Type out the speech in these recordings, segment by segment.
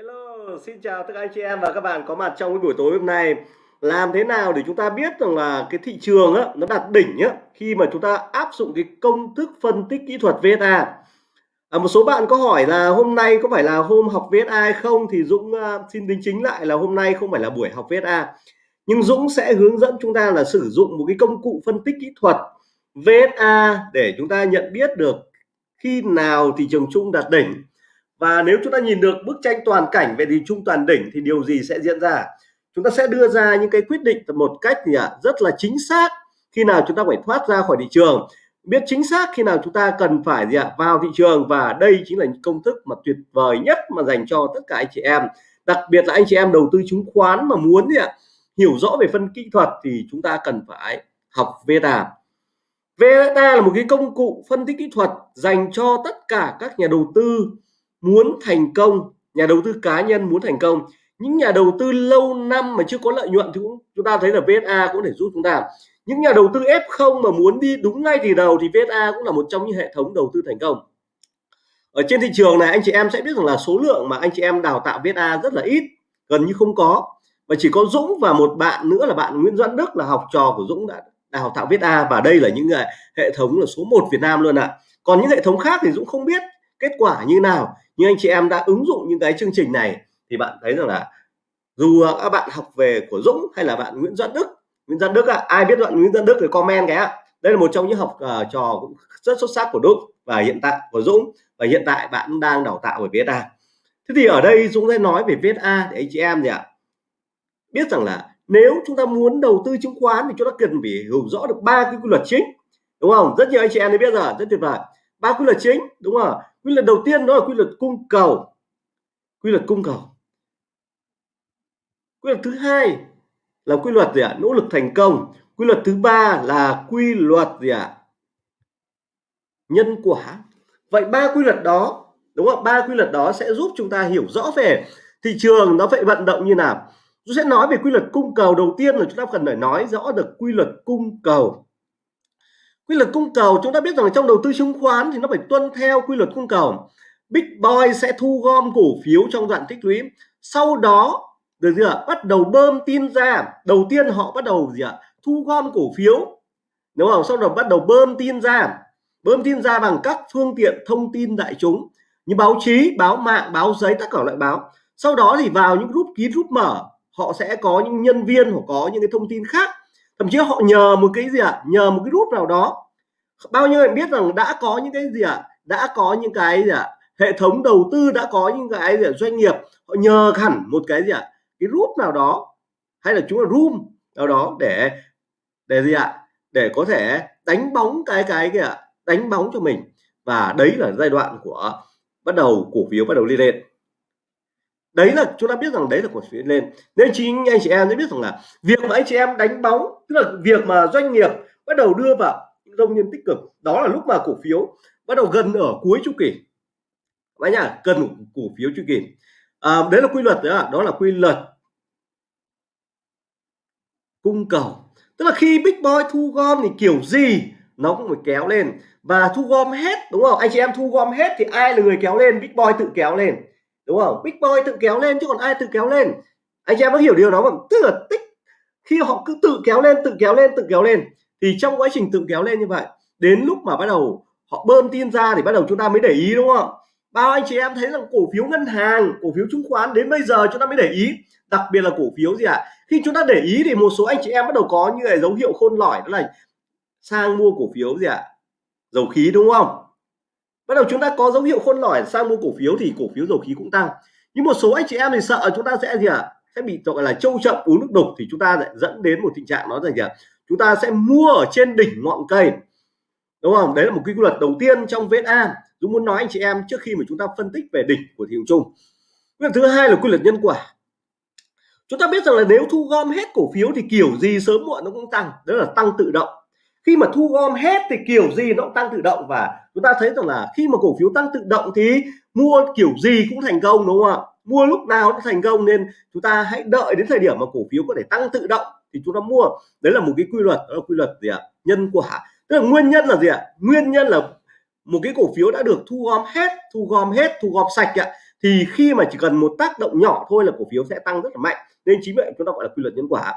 Hello, xin chào tất cả anh chị em và các bạn có mặt trong cái buổi tối hôm nay. Làm thế nào để chúng ta biết rằng là cái thị trường á, nó đạt đỉnh á khi mà chúng ta áp dụng cái công thức phân tích kỹ thuật VSA. À, một số bạn có hỏi là hôm nay có phải là hôm học VSA hay không thì Dũng uh, xin đính chính lại là hôm nay không phải là buổi học VSA. Nhưng Dũng sẽ hướng dẫn chúng ta là sử dụng một cái công cụ phân tích kỹ thuật VSA để chúng ta nhận biết được khi nào thị trường chung đạt đỉnh và nếu chúng ta nhìn được bức tranh toàn cảnh về thị trung toàn đỉnh thì điều gì sẽ diễn ra? Chúng ta sẽ đưa ra những cái quyết định một cách gì ạ? Rất là chính xác khi nào chúng ta phải thoát ra khỏi thị trường. Biết chính xác khi nào chúng ta cần phải gì ạ? Vào thị trường và đây chính là những công thức mà tuyệt vời nhất mà dành cho tất cả anh chị em. Đặc biệt là anh chị em đầu tư chứng khoán mà muốn gì ạ? Hiểu rõ về phân kỹ thuật thì chúng ta cần phải học VETA. VETA là một cái công cụ phân tích kỹ thuật dành cho tất cả các nhà đầu tư muốn thành công, nhà đầu tư cá nhân muốn thành công. Những nhà đầu tư lâu năm mà chưa có lợi nhuận thì cũng, chúng ta thấy là VSA cũng để giúp chúng ta. Những nhà đầu tư F0 mà muốn đi đúng ngay từ đầu thì VSA cũng là một trong những hệ thống đầu tư thành công. Ở trên thị trường này, anh chị em sẽ biết rằng là số lượng mà anh chị em đào tạo VSA rất là ít, gần như không có. Và chỉ có Dũng và một bạn nữa là bạn Nguyễn Doãn Đức là học trò của Dũng đã đào tạo VSA và đây là những hệ thống là số 1 Việt Nam luôn ạ. À. còn những hệ thống khác thì Dũng không biết kết quả như nào nhưng anh chị em đã ứng dụng những cái chương trình này thì bạn thấy rằng là dù các bạn học về của Dũng hay là bạn Nguyễn Doãn Đức Nguyễn Doãn Đức à, ai biết bạn Nguyễn Doãn Đức thì comment cái ạ. Đây là một trong những học uh, trò cũng rất xuất sắc của Đức và hiện tại của Dũng và hiện tại bạn đang đào tạo về VSA thế thì ở đây Dũng sẽ nói về VSA để anh chị em gì ạ? Biết rằng là nếu chúng ta muốn đầu tư chứng khoán thì chúng ta cần phải hiểu rõ được ba cái quy luật chính đúng không? Rất nhiều anh chị em đã biết rồi rất tuyệt vời. Ba quy luật chính đúng không? Quy luật đầu tiên đó là quy luật cung cầu. Quy luật cung cầu. Quy luật thứ hai là quy luật gì ạ? Nỗ lực thành công. Quy luật thứ ba là quy luật gì ạ? Nhân quả. Vậy ba quy luật đó, đúng không ba quy luật đó sẽ giúp chúng ta hiểu rõ về thị trường, nó phải vận động như nào. Tôi sẽ nói về quy luật cung cầu đầu tiên là chúng ta cần phải nói rõ được quy luật cung cầu quy luật cung cầu, chúng ta biết rằng trong đầu tư chứng khoán thì nó phải tuân theo quy luật cung cầu. Big boy sẽ thu gom cổ phiếu trong đoạn tích lũy. Sau đó, được gì ạ? Bắt đầu bơm tin ra. Đầu tiên họ bắt đầu gì ạ? Thu gom cổ phiếu. Đúng không? Sau đó bắt đầu bơm tin ra. Bơm tin ra bằng các phương tiện thông tin đại chúng. Như báo chí, báo mạng, báo giấy, tất cả loại báo. Sau đó thì vào những group kín, group mở, họ sẽ có những nhân viên hoặc có những cái thông tin khác thậm chí họ nhờ một cái gì ạ à? nhờ một cái group nào đó bao nhiêu bạn biết rằng đã có những cái gì ạ à? đã có những cái gì ạ à? hệ thống đầu tư đã có những cái gì à? doanh nghiệp, họ nhờ hẳn một cái gì ạ à? cái group nào đó hay là chúng là room nào đó để để gì ạ à? để có thể đánh bóng cái cái kìa đánh bóng cho mình và đấy là giai đoạn của, bắt đầu cổ phiếu bắt đầu đi lên đấy là chúng ta biết rằng đấy là cổ phiếu lên. Nên chính anh chị em sẽ biết rằng là việc mà anh chị em đánh bóng tức là việc mà doanh nghiệp bắt đầu đưa vào những nhân tích cực đó là lúc mà cổ phiếu bắt đầu gần ở cuối chu kỳ. Các nhá cần cổ phiếu chu kỳ. À, đấy là quy luật đấy đó, đó là quy luật cung cầu. Tức là khi big boy thu gom thì kiểu gì nó cũng phải kéo lên. Và thu gom hết đúng không? Anh chị em thu gom hết thì ai là người kéo lên? Big boy tự kéo lên đúng không? Big boy tự kéo lên chứ còn ai tự kéo lên? Anh chị em có hiểu điều đó không? Tức là tích, khi họ cứ tự kéo lên, tự kéo lên, tự kéo lên, thì trong quá trình tự kéo lên như vậy, đến lúc mà bắt đầu họ bơm tin ra thì bắt đầu chúng ta mới để ý, đúng không? Bao anh chị em thấy rằng cổ phiếu ngân hàng, cổ phiếu chứng khoán đến bây giờ chúng ta mới để ý. Đặc biệt là cổ phiếu gì ạ? À? khi chúng ta để ý thì một số anh chị em bắt đầu có như là dấu hiệu khôn lỏi, đó là sang mua cổ phiếu gì ạ? À? dầu khí, đúng không? Bắt đầu chúng ta có dấu hiệu khôn lỏi, sang mua cổ phiếu thì cổ phiếu dầu khí cũng tăng nhưng một số anh chị em thì sợ chúng ta sẽ gì ạ à? sẽ bị gọi là trâu chậm, uống nước đục thì chúng ta lại dẫn đến một tình trạng nó là gì ạ à? chúng ta sẽ mua ở trên đỉnh ngọn cây đúng không đấy là một quy luật đầu tiên trong VNA. Dũng muốn nói anh chị em trước khi mà chúng ta phân tích về đỉnh của thị trường chung quy luật thứ hai là quy luật nhân quả chúng ta biết rằng là nếu thu gom hết cổ phiếu thì kiểu gì sớm muộn nó cũng tăng đó là tăng tự động khi mà thu gom hết thì kiểu gì nó cũng tăng tự động và chúng ta thấy rằng là khi mà cổ phiếu tăng tự động thì mua kiểu gì cũng thành công, đúng không ạ? Mua lúc nào nó thành công nên chúng ta hãy đợi đến thời điểm mà cổ phiếu có thể tăng tự động thì chúng ta mua. Đấy là một cái quy luật, đó là quy luật gì ạ? Nhân quả. Tức là nguyên nhân là gì ạ? Nguyên nhân là một cái cổ phiếu đã được thu gom hết, thu gom hết, thu gom sạch ạ, thì khi mà chỉ cần một tác động nhỏ thôi là cổ phiếu sẽ tăng rất là mạnh. Nên chính vậy chúng ta gọi là quy luật nhân quả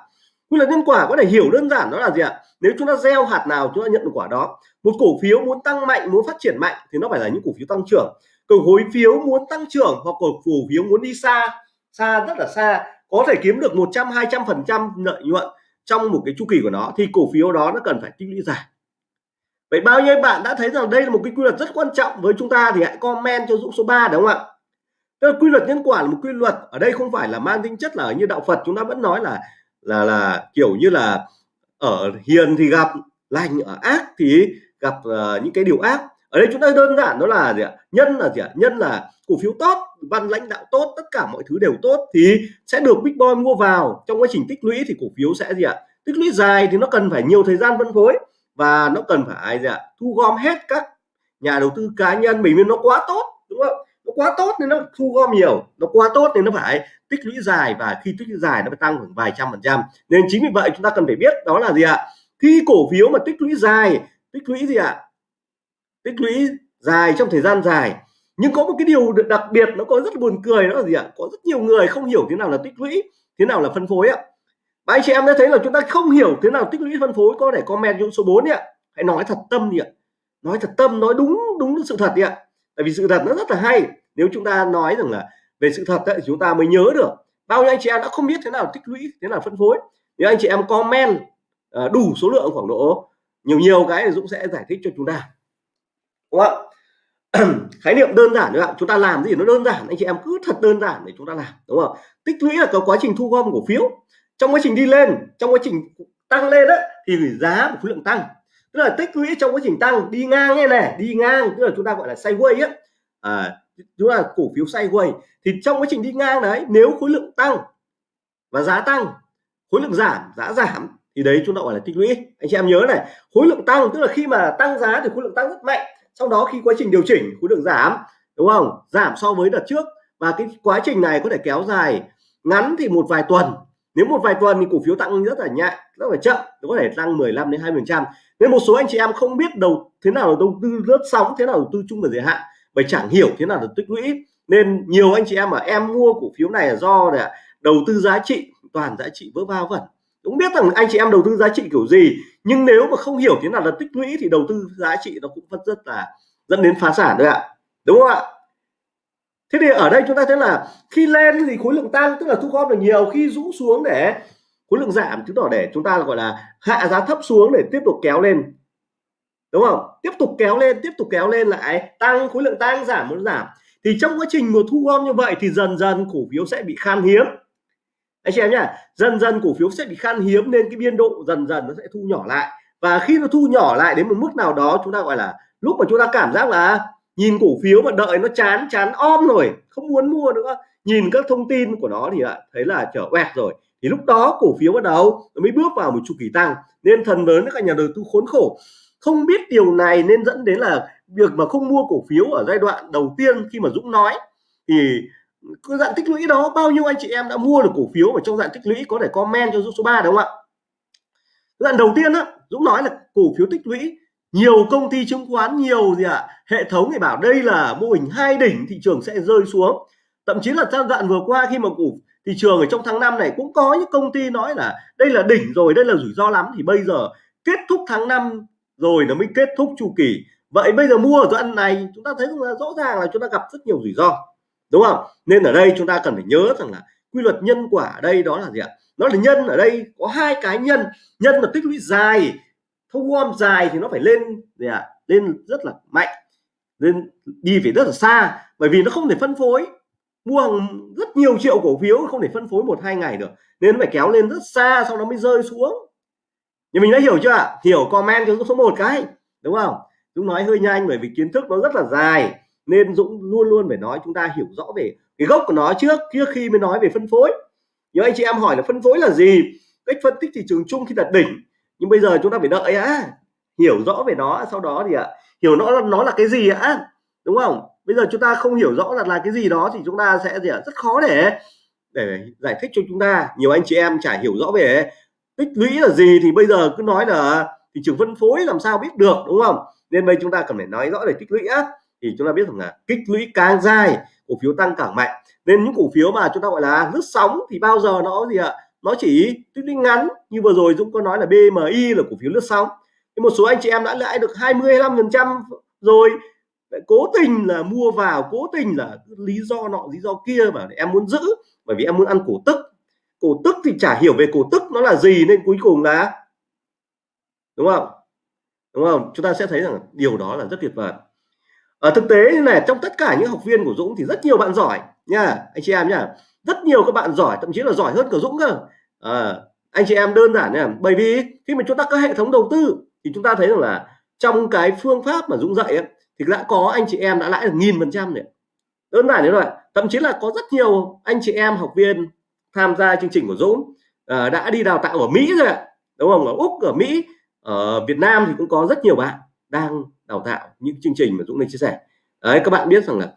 quy luật nhân quả có thể hiểu đơn giản đó là gì ạ? Nếu chúng ta gieo hạt nào, chúng ta nhận được quả đó, một cổ phiếu muốn tăng mạnh, muốn phát triển mạnh thì nó phải là những cổ phiếu tăng trưởng. Cổ phiếu muốn tăng trưởng hoặc cổ phiếu muốn đi xa xa rất là xa, có thể kiếm được 100 200 phần trăm lợi nhuận trong một cái chu kỳ của nó thì cổ phiếu đó nó cần phải tích lũy dài. Vậy bao nhiêu bạn đã thấy rằng đây là một cái quy luật rất quan trọng với chúng ta thì hãy comment cho Dũng số 3 đúng không ạ? Tức là quy luật nhân quả là một quy luật, ở đây không phải là mang tính chất là như đạo Phật chúng ta vẫn nói là là là kiểu như là ở hiền thì gặp lành ở ác thì gặp uh, những cái điều ác. Ở đây chúng ta đơn giản đó là gì ạ? Nhân là gì ạ? Nhân là cổ phiếu tốt văn lãnh đạo tốt tất cả mọi thứ đều tốt thì sẽ được big boy mua vào. Trong quá trình tích lũy thì cổ phiếu sẽ gì ạ? Tích lũy dài thì nó cần phải nhiều thời gian phân phối và nó cần phải gì ạ? Thu gom hết các nhà đầu tư cá nhân mình vì nó quá tốt đúng không? Quá tốt nên nó thu gom nhiều, nó quá tốt nên nó phải tích lũy dài và khi tích lũy dài nó phải tăng khoảng vài trăm phần trăm. Nên chính vì vậy chúng ta cần phải biết đó là gì ạ? Khi cổ phiếu mà tích lũy dài, tích lũy gì ạ? Tích lũy dài trong thời gian dài. Nhưng có một cái điều đặc biệt nó có rất buồn cười, đó là gì ạ? Có rất nhiều người không hiểu thế nào là tích lũy, thế nào là phân phối ạ. Và anh chị em đã thấy là chúng ta không hiểu thế nào tích lũy phân phối, có thể comment trong số 4 đi ạ. Hãy nói thật tâm đi ạ. Nói thật tâm, nói đúng đúng sự thật đi ạ. Tại vì sự thật nó rất là hay nếu chúng ta nói rằng là về sự thật ấy, thì chúng ta mới nhớ được bao nhiêu anh chị em đã không biết thế nào tích lũy thế nào phân phối. Nếu anh chị em comment ờ, đủ số lượng khoảng độ nhiều nhiều cái thì Dũng sẽ giải thích cho chúng ta. Đúng không khái niệm đơn giản nữa chúng ta làm gì nó đơn giản anh chị em cứ thật đơn giản để chúng ta làm đúng không tích lũy là có quá trình thu gom cổ phiếu. Trong quá trình đi lên trong quá trình tăng lên đấy thì giá của khối lượng tăng. Tức là tích lũy trong quá trình tăng đi ngang như này đi ngang tức là chúng ta gọi là sideways ấy. À, chúng là cổ phiếu sideways thì trong quá trình đi ngang đấy, nếu khối lượng tăng và giá tăng, khối lượng giảm, giá giảm, thì đấy chúng ta gọi là tích lũy. Anh chị em nhớ này, khối lượng tăng, tức là khi mà tăng giá thì khối lượng tăng rất mạnh. Sau đó khi quá trình điều chỉnh, khối lượng giảm, đúng không? Giảm so với đợt trước. Và cái quá trình này có thể kéo dài ngắn thì một vài tuần. Nếu một vài tuần thì cổ phiếu tăng rất là nhẹ, rất là chậm, nó có thể tăng 15 đến 20 phần trăm. Nên một số anh chị em không biết đầu, thế nào là đầu tư lướt sóng, thế nào đầu tư chung và dài hạn bởi chẳng hiểu thế nào là tích lũy. Nên nhiều anh chị em mà em mua cổ phiếu này là do là đầu tư giá trị, toàn giá trị vỡ va vẩn. Cũng biết rằng anh chị em đầu tư giá trị kiểu gì, nhưng nếu mà không hiểu thế nào là tích lũy thì đầu tư giá trị nó cũng vẫn rất là, dẫn đến phá sản đấy ạ. Đúng không ạ? Thế thì ở đây chúng ta thấy là khi lên thì khối lượng tăng, tức là thu gom được nhiều. Khi rũ xuống để khối lượng giảm, chứng tỏ để chúng ta gọi là hạ giá thấp xuống để tiếp tục kéo lên đúng không? Tiếp tục kéo lên, tiếp tục kéo lên lại. Tăng, khối lượng tăng giảm, muốn giảm. Thì trong quá trình một thu gom như vậy thì dần dần cổ phiếu sẽ bị khan hiếm. Anh chị em nhá, dần dần cổ phiếu sẽ bị khan hiếm nên cái biên độ dần dần nó sẽ thu nhỏ lại. Và khi nó thu nhỏ lại đến một mức nào đó, chúng ta gọi là lúc mà chúng ta cảm giác là nhìn cổ phiếu mà đợi nó chán chán om rồi, không muốn mua nữa. Nhìn các thông tin của nó thì lại thấy là trở quẹt rồi. Thì lúc đó cổ phiếu bắt đầu nó mới bước vào một chu kỳ tăng. Nên thần lớn các nhà đầu tư khốn khổ không biết điều này nên dẫn đến là việc mà không mua cổ phiếu ở giai đoạn đầu tiên khi mà Dũng nói. Thì cái dạng tích lũy đó bao nhiêu anh chị em đã mua được cổ phiếu ở trong dạng tích lũy có thể comment cho Dũng số 3 đúng không ạ? Đoạn đầu tiên á Dũng nói là cổ phiếu tích lũy nhiều công ty chứng khoán nhiều gì ạ à, hệ thống thì bảo đây là mô hình hai đỉnh thị trường sẽ rơi xuống. Thậm chí là trong đoạn vừa qua khi mà cổ thị trường ở trong tháng 5 này cũng có những công ty nói là đây là đỉnh rồi đây là rủi ro lắm. Thì bây giờ kết thúc tháng 5 rồi nó mới kết thúc chu kỳ. Vậy bây giờ mua ở đoạn này, chúng ta thấy là rõ ràng là chúng ta gặp rất nhiều rủi ro, đúng không? Nên ở đây chúng ta cần phải nhớ rằng là quy luật nhân quả ở đây đó là gì ạ? Nó là nhân, ở đây có hai cái nhân. Nhân là tích lũy dài, thu gom dài thì nó phải lên gì ạ? Lên rất là mạnh, lên đi phải rất là xa. Bởi vì nó không thể phân phối. Mua hàng rất nhiều triệu cổ phiếu, không thể phân phối một hai ngày được. Nên nó phải kéo lên rất xa, sau đó mới rơi xuống nhưng mình đã hiểu chưa ạ? Hiểu comment cho số một cái, đúng không? Dũng nói hơi nhanh bởi vì kiến thức nó rất là dài, nên Dũng luôn luôn phải nói chúng ta hiểu rõ về cái gốc của nó trước trước khi mới nói về phân phối. Nếu anh chị em hỏi là phân phối là gì? Cách phân tích thị trường chung khi đặt đỉnh. Nhưng bây giờ chúng ta phải đợi á. Hiểu rõ về nó, sau đó thì ạ, hiểu nó nó là cái gì ạ? Đúng không? Bây giờ chúng ta không hiểu rõ là là cái gì đó thì chúng ta sẽ gì ạ? Rất khó để để giải thích cho chúng ta. Nhiều anh chị em chả hiểu rõ về tích lũy là gì thì bây giờ cứ nói là thị trường phân phối làm sao biết được, đúng không? Nên bây chúng ta cần phải nói rõ về tích lũy á. Thì chúng ta biết rằng là kích lũy càng dài, cổ phiếu tăng càng mạnh. Nên những cổ phiếu mà chúng ta gọi là lướt sóng thì bao giờ nó gì ạ? Nó chỉ tích lũy ngắn, như vừa rồi Dũng có nói là BMI là cổ phiếu lướt sóng. Thì một số anh chị em đã lãi được 20 phần trăm rồi. Cố tình là mua vào, cố tình là lý do nọ, lý do kia mà em muốn giữ. Bởi vì em muốn ăn cổ tức cổ tức thì chả hiểu về cổ tức nó là gì nên cuối cùng là đúng không? Đúng không? Chúng ta sẽ thấy rằng điều đó là rất tuyệt vời. Ở thực tế như này trong tất cả những học viên của Dũng thì rất nhiều bạn giỏi nha anh chị em nhá rất nhiều các bạn giỏi thậm chí là giỏi hơn cả Dũng cơ. À, anh chị em đơn giản nha. Bởi vì khi mà chúng ta có hệ thống đầu tư thì chúng ta thấy rằng là trong cái phương pháp mà Dũng dạy ấy, thì đã có anh chị em đã lãi được nghìn phần trăm này đơn giản như vậy thậm chí là có rất nhiều anh chị em học viên tham gia chương trình của Dũng. À, đã đi đào tạo ở Mỹ rồi ạ. Đúng không? Ở Úc ở Mỹ ở Việt Nam thì cũng có rất nhiều bạn đang đào tạo những chương trình mà Dũng đang chia sẻ. Đấy các bạn biết rằng là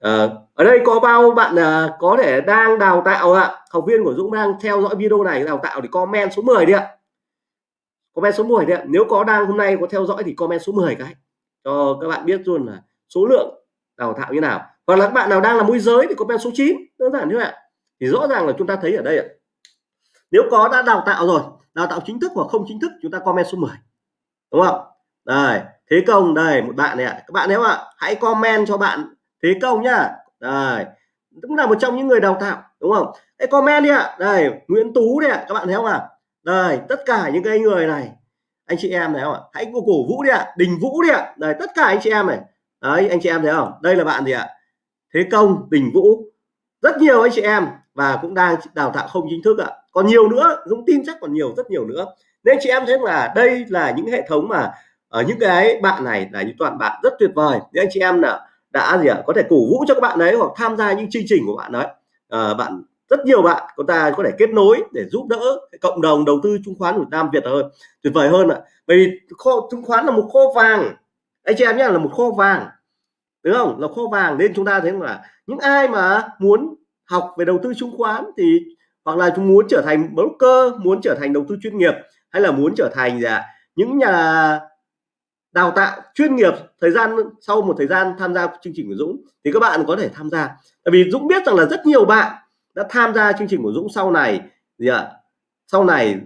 à, ở đây có bao bạn à, có thể đang đào tạo ạ. Học viên của Dũng đang theo dõi video này đào tạo thì comment số 10 đi ạ. Comment số 10 đi ạ. Nếu có đang hôm nay có theo dõi thì comment số 10 cái. Cho các bạn biết luôn là số lượng đào tạo như nào. Hoặc là các bạn nào đang là môi giới thì comment số 9 đơn giản như vậy thì rõ ràng là chúng ta thấy ở đây ạ. Nếu có đã đào tạo rồi, đào tạo chính thức hoặc không chính thức, chúng ta comment số 10 đúng không? Đây, thế công đây, một bạn này ạ. Các bạn nếu ạ hãy comment cho bạn thế công nhá. Đây, cũng là một trong những người đào tạo, đúng không? Hãy comment đi ạ. Đây, Nguyễn Tú đi ạ, các bạn thấy không ạ? Đây, tất cả những cái người này, anh chị em thấy không ạ? Hãy cổ vũ đi ạ, Đình Vũ đi ạ. Đây, tất cả anh chị em này. Đấy, anh chị em thấy không? Đây là bạn gì ạ? Thế Công Đình Vũ. Rất nhiều anh chị em và cũng đang đào tạo không chính thức ạ. Còn nhiều nữa Dũng tin chắc còn nhiều rất nhiều nữa. Nên chị em thấy là đây là những hệ thống mà ở những cái bạn này là những toàn bạn rất tuyệt vời. Nên anh chị em là đã gì ạ có thể cổ vũ cho các bạn đấy hoặc tham gia những chương trình của bạn đấy à, ờ, bạn rất nhiều bạn chúng ta có thể kết nối để giúp đỡ cộng đồng đầu tư chứng khoán Việt Nam Việt hơn tuyệt vời hơn ạ. Bởi vì kho chứng khoán là một kho vàng. Anh chị em nhé là một kho vàng. Đúng không? Là kho vàng. Nên chúng ta thấy là những ai mà muốn học về đầu tư chứng khoán thì hoặc là chúng muốn trở thành broker muốn trở thành đầu tư chuyên nghiệp hay là muốn trở thành gì à, những nhà đào tạo chuyên nghiệp thời gian sau một thời gian tham gia chương trình của Dũng thì các bạn có thể tham gia. Tại vì Dũng biết rằng là rất nhiều bạn đã tham gia chương trình của Dũng sau này gì ạ? Sau này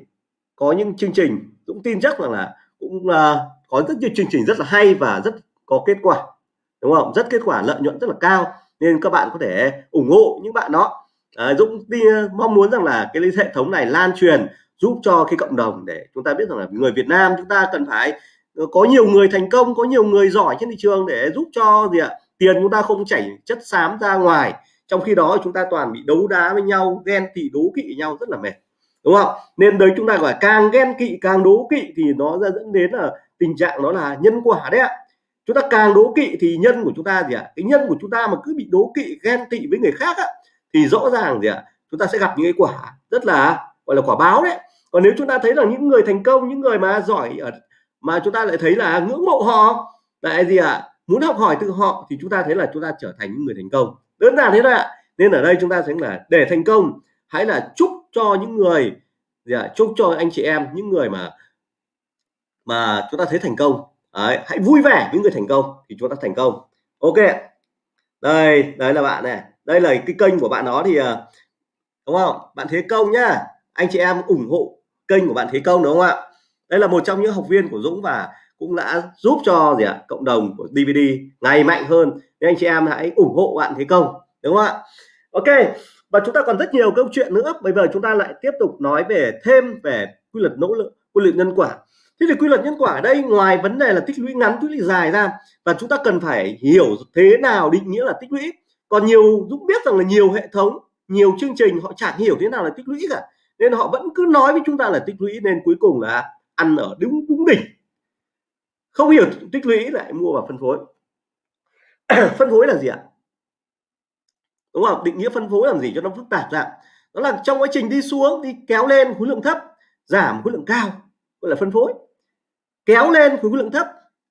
có những chương trình Dũng tin chắc rằng là cũng uh, có rất nhiều chương trình rất là hay và rất có kết quả đúng không? Rất kết quả lợi nhuận rất là cao nên các bạn có thể ủng hộ những bạn đó. À, Dũng đi ờ, mong muốn rằng là cái hệ thống này lan truyền giúp cho cái cộng đồng để chúng ta biết rằng là người Việt Nam chúng ta cần phải ờ, có nhiều người thành công có nhiều người giỏi trên thị trường để giúp cho gì ạ? Tiền chúng ta không chảy chất xám ra ngoài. Trong khi đó chúng ta toàn bị đấu đá với nhau ghen tị đố kỵ nhau rất là mệt đúng không? Nên đấy chúng ta gọi càng ghen kỵ càng đố kỵ thì nó ra dẫn đến là tình trạng đó là nhân quả đấy ạ chúng ta càng đố kỵ thì nhân của chúng ta gì ạ? Cái nhân của chúng ta mà cứ bị đố kỵ ghen tị với người khác á, thì rõ ràng gì ạ? Chúng ta sẽ gặp những cái quả rất là gọi là quả báo đấy. Còn nếu chúng ta thấy là những người thành công những người mà giỏi ở mà chúng ta lại thấy là ngưỡng mộ họ lại gì ạ? Muốn học hỏi từ họ thì chúng ta thấy là chúng ta trở thành những người thành công. Đơn giản thế thôi ạ. Nên ở đây chúng ta sẽ là để thành công hãy là chúc cho những người gì ạ? Chúc cho anh chị em những người mà mà chúng ta thấy thành công đấy, hãy vui vẻ với người thành công thì chúng ta thành công. Ok đây đấy là bạn này. Đây là cái kênh của bạn đó thì ờ, đúng không? Bạn thế công nhá. Anh chị em ủng hộ kênh của bạn thế công đúng không ạ? Đây là một trong những học viên của Dũng và cũng đã giúp cho gì ạ? Cộng đồng của DVD ngày mạnh hơn. Nên anh chị em hãy ủng hộ bạn thế công đúng không ạ? Ok và chúng ta còn rất nhiều câu chuyện nữa. Bây giờ chúng ta lại tiếp tục nói về thêm về quy luật nỗ lực quy luật nhân quả thế thì quy luật nhân quả ở đây, ngoài vấn đề là tích lũy ngắn, tích lũy dài ra, và chúng ta cần phải hiểu thế nào định nghĩa là tích lũy. Còn nhiều, Dũng biết rằng là nhiều hệ thống, nhiều chương trình họ chẳng hiểu thế nào là tích lũy cả, nên họ vẫn cứ nói với chúng ta là tích lũy, nên cuối cùng là ăn ở đúng đúng đỉnh. Không hiểu tích lũy lại mua vào phân phối. Phân phối là gì ạ? Đúng không? Định nghĩa phân phối làm gì cho nó phức tạp ra. Đó là trong quá trình đi xuống, đi kéo lên khối lượng thấp, giảm khối lượng cao, gọi là phân phối kéo lên khối lượng thấp,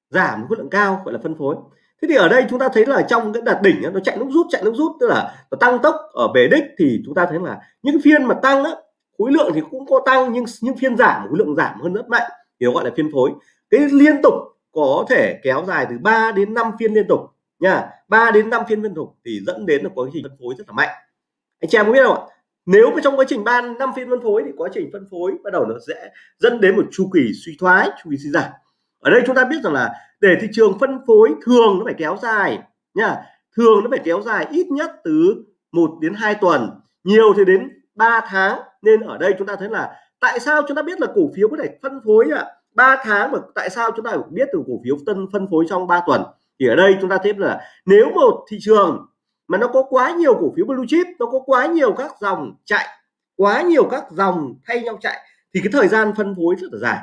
giảm khối lượng cao, gọi là phân phối. Thế thì ở đây chúng ta thấy là trong cái đạt đỉnh nó chạy lúc rút, chạy lúc rút, tức là nó tăng tốc ở về đích thì chúng ta thấy là những phiên mà tăng á, khối lượng thì cũng có tăng nhưng những phiên giảm, khối lượng giảm hơn rất mạnh, thì gọi là phiên phối. Cái liên tục có thể kéo dài từ 3 đến 5 phiên liên tục nha 3 đến 5 phiên liên tục thì dẫn đến là có cái trình phân phối rất là mạnh. Anh chị em có biết không ạ? Nếu mà trong quá trình ban năm phiên phân phối thì quá trình phân phối bắt đầu nó sẽ dẫn đến một chu kỳ suy thoái, chu kỳ suy giảm. Ở đây chúng ta biết rằng là để thị trường phân phối thường nó phải kéo dài nha thường nó phải kéo dài ít nhất từ 1 đến 2 tuần, nhiều thì đến 3 tháng. Nên ở đây chúng ta thấy là tại sao chúng ta biết là cổ phiếu có thể phân phối ạ? À? 3 tháng mà tại sao chúng ta biết từ cổ phiếu tân phân phối trong 3 tuần? Thì ở đây chúng ta thấy là nếu một thị trường mà nó có quá nhiều cổ phiếu blue chip, nó có quá nhiều các dòng chạy, quá nhiều các dòng thay nhau chạy, thì cái thời gian phân phối rất là dài.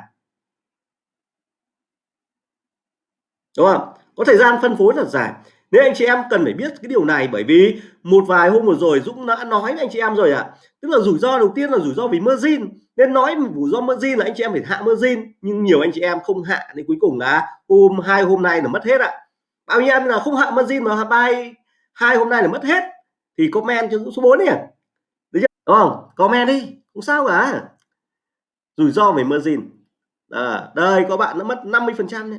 Đúng không? Có thời gian phân phối rất là dài. Nên anh chị em cần phải biết cái điều này, bởi vì một vài hôm vừa rồi Dũng đã nói với anh chị em rồi ạ. À. tức là rủi ro đầu tiên là rủi ro vì margin. Nên nói rủi ro margin là anh chị em phải hạ margin, nhưng nhiều anh chị em không hạ, nên cuối cùng là hôm, hai hôm nay là mất hết ạ. À. bao nhiêu em là không hạ margin mà bay hai hôm nay là mất hết. Thì comment cho số 4 đi. Đúng không? Comment đi. Không sao cả. Rủi ro về margin. À, đây có bạn nó mất 50 phần trăm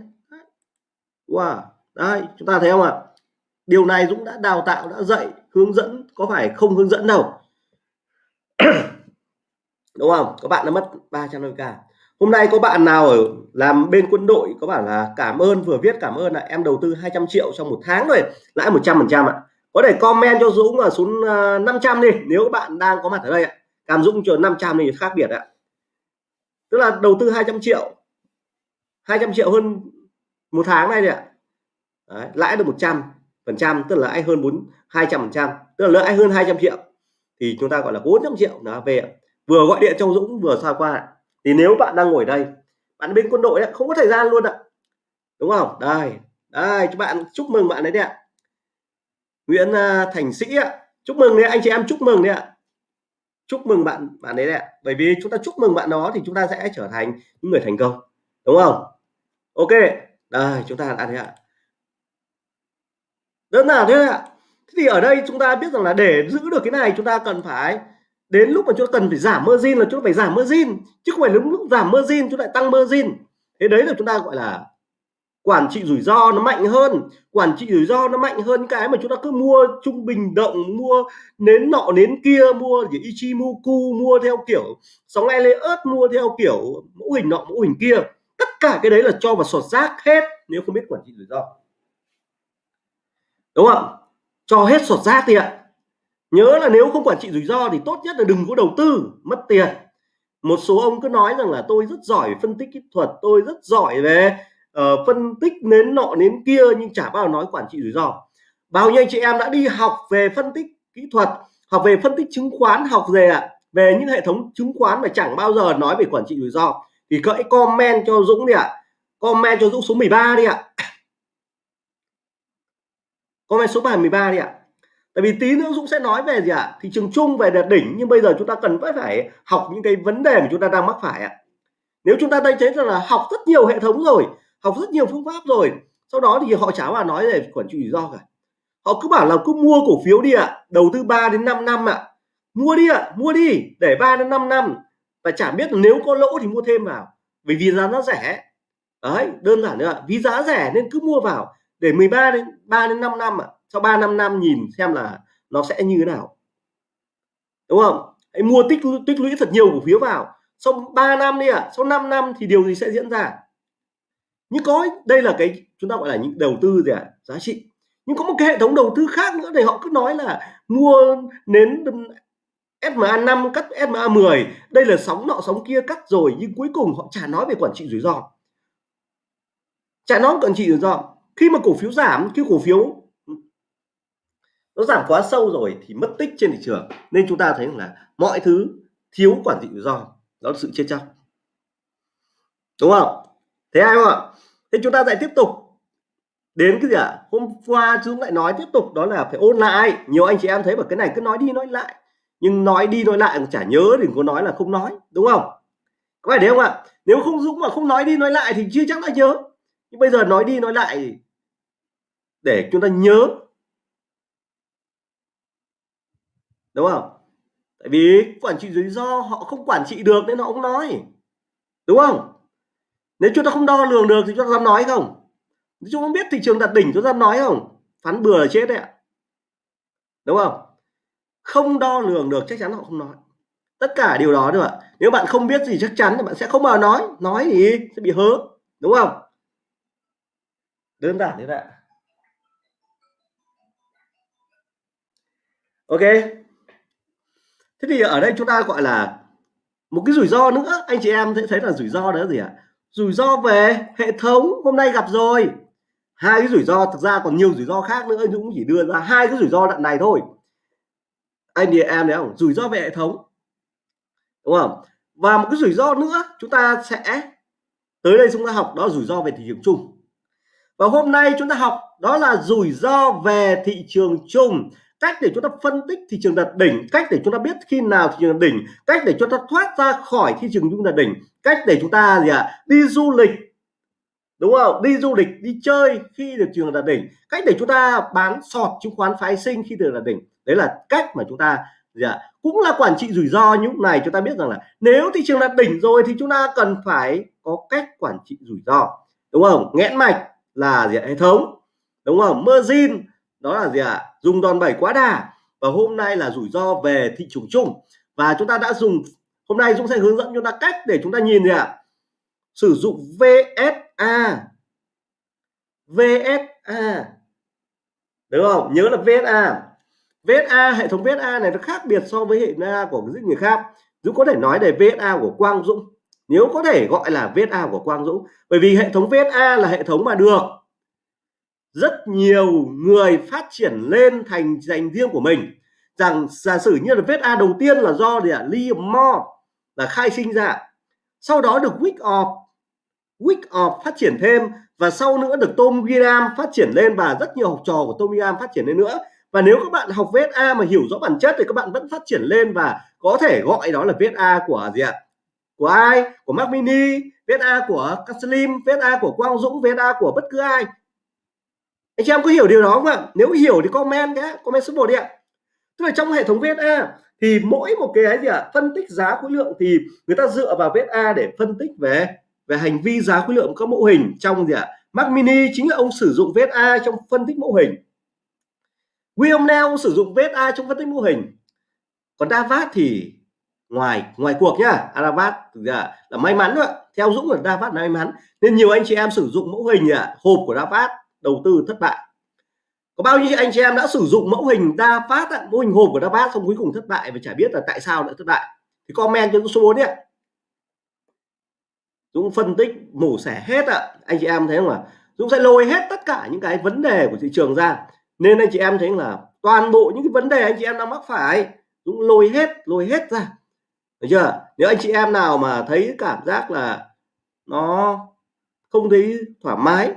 wow. Đây chúng ta thấy không ạ? Điều này Dũng đã đào tạo đã dạy hướng dẫn có phải không hướng dẫn đâu? Đúng không? Các bạn đã mất 350k hôm nay có bạn nào ở làm bên quân đội có bảo là cảm ơn vừa viết cảm ơn là em đầu tư 200 triệu trong một tháng rồi lãi 100 phần trăm ạ. Có thể comment cho Dũng là xuống à, 500 đi nếu các bạn đang có mặt ở đây ạ. Cảm Dũng cho 500 thì khác biệt ạ. Tức là đầu tư 200 triệu 200 triệu hơn một tháng này ạ. Đấy, lãi được 100 phần trăm tức là lãi hơn 4 200 phần trăm tức là lãi hơn 200 triệu. Thì chúng ta gọi là 400 triệu là về vừa gọi điện cho Dũng vừa xoa qua ạ thì nếu bạn đang ngồi đây bạn bên quân đội ấy, không có thời gian luôn ạ. Đúng không? Đây đây các bạn chúc mừng bạn đấy đấy ạ. Nguyễn à, Thành Sĩ ạ chúc mừng đấy anh chị em chúc mừng đấy ạ. Chúc mừng bạn bạn đấy ạ. Bởi vì chúng ta chúc mừng bạn đó thì chúng ta sẽ trở thành những người thành công. Đúng không? Ok đây chúng ta đã thấy ạ. Đơn giản thế ạ. Thì ở đây chúng ta biết rằng là để giữ được cái này chúng ta cần phải đến lúc mà chúng ta cần phải giảm margin là chúng ta phải giảm margin, chứ không phải lúc lúc giảm margin chúng ta tăng margin. Thế đấy là chúng ta gọi là quản trị rủi ro nó mạnh hơn. Quản trị rủi ro nó mạnh hơn cái mà chúng ta cứ mua trung bình động, mua nến nọ, nến kia, mua gì ichimoku mua theo kiểu sóng Elliot mua theo kiểu mẫu hình nọ, mẫu hình kia. Tất cả cái đấy là cho vào sọt rác hết nếu không biết quản trị rủi ro. Đúng không cho hết sọt rác đi ạ nhớ là nếu không quản trị rủi ro thì tốt nhất là đừng có đầu tư mất tiền. Một số ông cứ nói rằng là tôi rất giỏi phân tích kỹ thuật tôi rất giỏi về uh, phân tích nến nọ nến kia nhưng chả bao giờ nói quản trị rủi ro. Bao nhiêu anh chị em đã đi học về phân tích kỹ thuật học về phân tích chứng khoán học về ạ về những hệ thống chứng khoán mà chẳng bao giờ nói về quản trị rủi ro. Thì cỡ comment cho Dũng đi ạ. Comment cho Dũng số 13 đi ạ. Comment số bài 13 đi ạ tại vì tí nữa Dũng sẽ nói về gì ạ? Thị trường chung về đạt đỉnh, nhưng bây giờ chúng ta cần phải phải học những cái vấn đề mà chúng ta đang mắc phải ạ. Nếu chúng ta đây thấy rằng là học rất nhiều hệ thống rồi, học rất nhiều phương pháp rồi, sau đó thì họ chả mà nói về quản trị rủi ro cả. Họ cứ bảo là cứ mua cổ phiếu đi ạ, đầu tư 3 đến 5 năm ạ. Mua đi ạ, mua đi, để 3 đến 5 năm. Và chả biết nếu có lỗ thì mua thêm vào vì vì giá nó rẻ. Đấy, đơn giản nữa vì giá rẻ nên cứ mua vào để 13 đến 3 đến 5 năm ạ sau 3 năm năm nhìn xem là nó sẽ như thế nào. Đúng không? Hãy mua tích tích lũy thật nhiều cổ phiếu vào. Sau 3 năm đi ạ, sau 5 năm thì điều gì sẽ diễn ra? Nhưng có, đây là cái chúng ta gọi là những đầu tư gì ạ? À? giá trị. Nhưng có một cái hệ thống đầu tư khác nữa để họ cứ nói là mua nến SMA 5 cắt SMA 10 đây là sóng nọ, sóng kia cắt rồi, nhưng cuối cùng họ chả nói về quản trị rủi ro. Chả nói quản trị rủi ro. Khi mà cổ phiếu giảm, khi cổ phiếu nó giảm quá sâu rồi thì mất tích trên thị trường. Nên chúng ta thấy là mọi thứ thiếu quản trị rủi ro, đó là sự chết chóc. Đúng không? Thế ai không ạ? Thế chúng ta lại tiếp tục đến cái gì ạ? À? hôm qua chúng lại nói tiếp tục, đó là phải ôn lại. Nhiều anh chị em thấy bảo cái này cứ nói đi nói lại. Nhưng nói đi nói lại cũng chả nhớ đừng có nói là không nói, đúng không? Có phải đấy không ạ? Nếu không dũng mà không nói đi nói lại thì chưa chắc đã nhớ. Nhưng bây giờ nói đi nói lại để chúng ta nhớ đúng không? Tại vì quản trị rủi ro họ không quản trị được nên họ không nói. Đúng không? Nếu chúng ta không đo lường được thì chúng ta dám nói không? Chúng ta không biết thị trường đạt đỉnh chúng ta dám nói không? Phán bừa là chết đấy ạ. Đúng không? Không đo lường được chắc chắn họ không nói. Tất cả điều đó được ạ. Nếu bạn không biết gì chắc chắn thì bạn sẽ không bao nói. Nói thì sẽ bị hớ. Đúng không? Đơn giản thế ạ. Ok thế thì ở đây chúng ta gọi là một cái rủi ro nữa. Anh chị em sẽ thấy là rủi ro đó gì ạ? Rủi ro về hệ thống, hôm nay gặp rồi. Hai cái rủi ro, thực ra còn nhiều rủi ro khác nữa Dũng chỉ đưa ra hai cái rủi ro đoạn này thôi. Anh chị em thấy không? Rủi ro về hệ thống. Đúng không? Và một cái rủi ro nữa, chúng ta sẽ tới đây chúng ta học, đó rủi ro về thị trường chung. Và hôm nay chúng ta học, đó là rủi ro về thị trường chung cách để chúng ta phân tích thị trường đạt đỉnh cách để chúng ta biết khi nào thị trường đạt đỉnh cách để chúng ta thoát ra khỏi thị trường chúng đạt đỉnh cách để chúng ta gì ạ à, đi du lịch đúng không? Đi du lịch đi chơi khi được trường đạt đỉnh cách để chúng ta bán sọt chứng khoán phái sinh khi được đạt đỉnh. Đấy là cách mà chúng ta gì ạ à, cũng là quản trị rủi ro như lúc này chúng ta biết rằng là nếu thị trường đạt đỉnh rồi thì chúng ta cần phải có cách quản trị rủi ro đúng không? Nghẽn mạch là gì à, hệ thống đúng không? Margin đó là gì ạ? Dùng đòn bẩy quá đà. Và hôm nay là rủi ro về thị trường chung. Và chúng ta đã dùng, hôm nay Dũng sẽ hướng dẫn chúng ta cách để chúng ta nhìn gì ạ? Sử dụng VSA VSA đúng không? Nhớ là VSA VSA hệ thống VSA này nó khác biệt so với hệ VSA của rất người khác. Dũng có thể nói về VSA của Quang Dũng. Nếu có thể gọi là VSA của Quang Dũng. Bởi vì hệ thống VSA là hệ thống mà được rất nhiều người phát triển lên thành dành riêng của mình. Rằng giả sử như là vết a đầu tiên là do gì ạ? Liam Moore là khai sinh ra. Sau đó được Wyckoff Wyckoff phát triển thêm và sau nữa được Tom Graham phát triển lên và rất nhiều học trò của Tom Graham phát triển lên nữa. Và nếu các bạn học vết a mà hiểu rõ bản chất thì các bạn vẫn phát triển lên và có thể gọi đó là vết a của gì ạ? Của ai? Của Mac Mini a của Slim a của Quang Dũng, vết a của bất cứ ai anh chị em có hiểu điều đó không ạ? Nếu hiểu thì comment nhé comment số 1 đi ạ. Tức là trong hệ thống VSA thì mỗi một cái gì ạ? Phân tích giá khối lượng thì người ta dựa vào VSA để phân tích về về hành vi giá khối lượng các mẫu hình trong gì ạ? Mac Mini chính là ông sử dụng VSA trong phân tích mẫu hình. William Nell sử dụng VSA trong phân tích mô hình. Còn Davat thì ngoài ngoài cuộc nhá. À, Davat là, là may mắn thôi theo Dũng là Davat là may mắn. Nên nhiều anh chị em sử dụng mẫu hình à, hộp của Davat đầu tư thất bại. Có bao nhiêu anh chị em đã sử dụng mẫu hình đa phát, mẫu hình hộp của đa phát xong cuối cùng thất bại và chả biết là tại sao lại thất bại? Thì comment cho số 4 đi ạ Dũng phân tích mổ xẻ hết ạ. Anh chị em thấy không ạ? Dũng sẽ lôi hết tất cả những cái vấn đề của thị trường ra. Nên anh chị em thấy là toàn bộ những cái vấn đề anh chị em đang mắc phải Dũng lôi hết lôi hết ra. Được chưa? Nếu anh chị em nào mà thấy cảm giác là nó không thấy thoải mái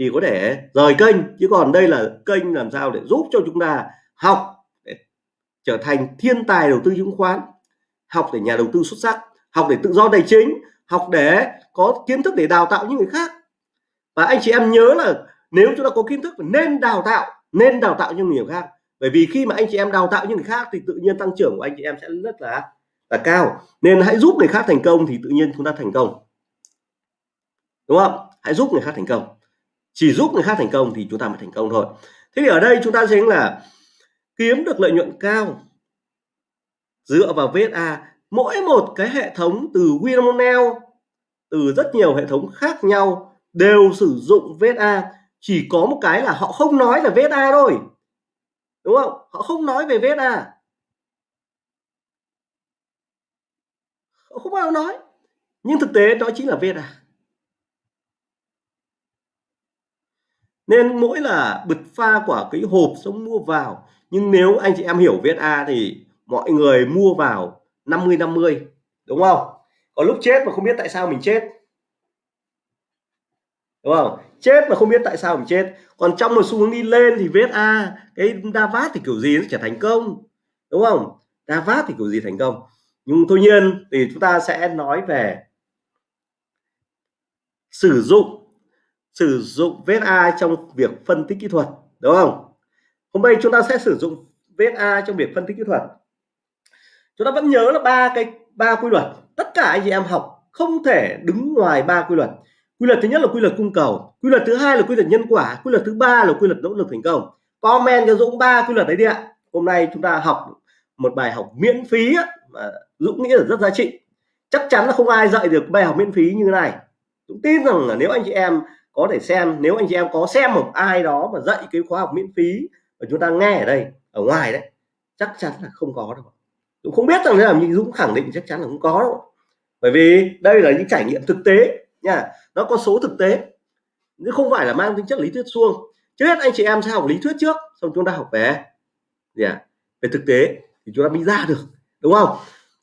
thì có thể rời kênh, chứ còn đây là kênh làm sao để giúp cho chúng ta học để trở thành thiên tài đầu tư chứng khoán, học để nhà đầu tư xuất sắc, học để tự do tài chính, học để có kiến thức để đào tạo những người khác. Và anh chị em nhớ là nếu chúng ta có kiến thức nên đào tạo, nên đào tạo cho người khác. Bởi vì khi mà anh chị em đào tạo những người khác thì tự nhiên tăng trưởng của anh chị em sẽ rất là là cao. Nên hãy giúp người khác thành công thì tự nhiên chúng ta thành công. Đúng không? Hãy giúp người khác thành công chỉ giúp người khác thành công thì chúng ta mới thành công thôi. Thế thì ở đây chúng ta thấy là kiếm được lợi nhuận cao dựa vào VSA mỗi một cái hệ thống từ Winmonel từ rất nhiều hệ thống khác nhau, đều sử dụng VSA chỉ có một cái là họ không nói là VSA thôi. Đúng không? Họ không nói về VSA họ không bao giờ nói. Nhưng thực tế đó chính là VSA nên mỗi là bật pha của cái hộp xong mua vào. Nhưng nếu anh chị em hiểu VSA thì mọi người mua vào 50 50 đúng không? Có lúc chết mà không biết tại sao mình chết. Đúng không? Chết mà không biết tại sao mình chết. Còn trong một xu hướng đi lên thì VSA cái Davat thì kiểu gì nó trở thành công. Đúng không? Davat thì kiểu gì thành công? Nhưng tuy nhiên thì chúng ta sẽ nói về sử dụng sử dụng VSA trong việc phân tích kỹ thuật, đúng không? Hôm nay chúng ta sẽ sử dụng VSA trong việc phân tích kỹ thuật. Chúng ta vẫn nhớ là ba cái, ba quy luật. Tất cả anh chị em học không thể đứng ngoài ba quy luật. Quy luật thứ nhất là quy luật cung cầu, quy luật thứ hai là quy luật nhân quả, quy luật thứ ba là quy luật nỗ lực thành công. Comment cho Dũng ba quy luật đấy đi ạ. Hôm nay chúng ta học một bài học miễn phí mà Dũng nghĩ là rất giá trị. Chắc chắn là không ai dạy được bài học miễn phí như thế này. Dũng tin rằng là nếu anh chị em có thể xem, nếu anh chị em có xem một ai đó mà dạy cái khóa học miễn phí mà chúng ta nghe ở đây, ở ngoài đấy, chắc chắn là không có đâu Dũng không biết rằng thế nào, nhưng Dũng khẳng định chắc chắn là không có đâu bởi vì đây là những trải nghiệm thực tế nha, nó có số thực tế chứ không phải là mang tính chất lý thuyết suông. Trước hết anh chị em sẽ học lý thuyết trước, xong chúng ta học về, gì à? về thực tế thì chúng ta mới ra được, đúng không?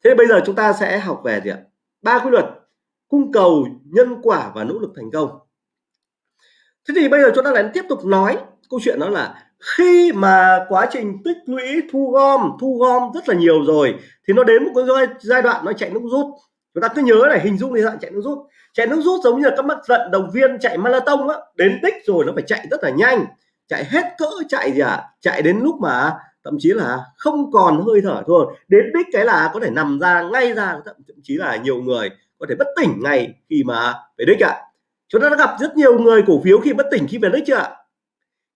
Thế bây giờ chúng ta sẽ học về gì ạ? Ba quy luật, cung cầu, nhân quả và nỗ lực thành công thế thì bây giờ chúng ta lại tiếp tục nói câu chuyện đó là khi mà quá trình tích lũy thu gom thu gom rất là nhiều rồi, thì nó đến một cái giai đoạn nó chạy nước rút. Chúng ta cứ nhớ này, hình dung thì dạng chạy nước rút. Chạy nước rút giống như là các bạn vận động viên chạy marathon á, đến đích rồi nó phải chạy rất là nhanh, chạy hết cỡ, chạy gì à? Chạy đến lúc mà thậm chí là không còn hơi thở thôi. Đến đích cái là có thể nằm ra, ngay ra, thậm chí là nhiều người có thể bất tỉnh ngay khi mà về đích ạ. à chúng ta đã gặp rất nhiều người cổ phiếu khi bất tỉnh khi về đích chưa ạ?